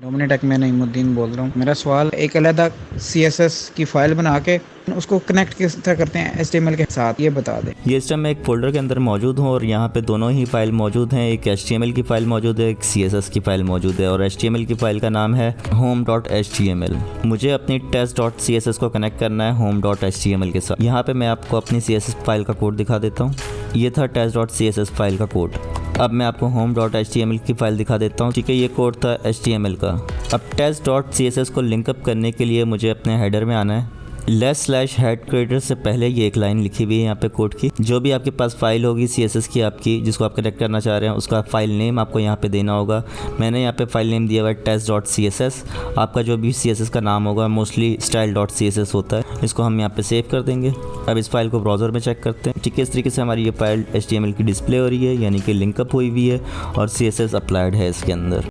डोमिनेटेक मैं नईमुद्दीन बोल रहा हूँ मेरा सवाल एक अलहदा सी एस एस की फ़ाइल बना के उसको कनेक्ट किस तरह करते हैं एच के साथ ये बता दें ये सिस्टम एक फोल्डर के अंदर मौजूद हूँ और यहाँ पे दोनों ही फ़ाइल मौजूद हैं एक एच की फ़ाइल मौजूद है एक सीएसएस की फ़ाइल मौजूद है और एच की फ़ाइल का नाम है होम डॉट एच मुझे अपनी test dot C S S को कनेक्ट करना है होम डॉट एच के साथ यहाँ पे मैं आपको अपनी सी एस एस फ़ाइल का कोड दिखा देता हूँ ये था test dot C S S file का कोड अब मैं आपको home dot H D M L की फ़ाइल दिखा देता हूँ। ठीक है, ये कोड था एच टी एम एल का। अब test dot C S S को लिंकअप करने के लिए मुझे अपने हेडर में आना है। लेस स्लैश हेड क्रिएटर से पहले ये एक लाइन लिखी हुई है यहाँ पे कोड की। जो भी आपके पास फ़ाइल होगी सीएसएस की आपकी, जिसको आप कनेक्ट करना चाह रहे हैं, उसका फ़ाइल नेम आपको यहाँ पे देना होगा। मैंने यहाँ पे फ़ाइल नेम दिया हुआ है test dot C S S आपका जो भी सी एस एस का नाम होगा mostly style dot C S S होता है। इसको हम यहाँ पे सेव कर देंगे। अब इस फ़ाइल को ब्राउज़र में चेक करते हैं। ठीक है, इस तरीके से हमारी ये file H T M L की डिस्प्ले हो रही है, यानी कि लिंकअप हुई हुई है, और सी एस एस अप्लाइड है इसके अंदर।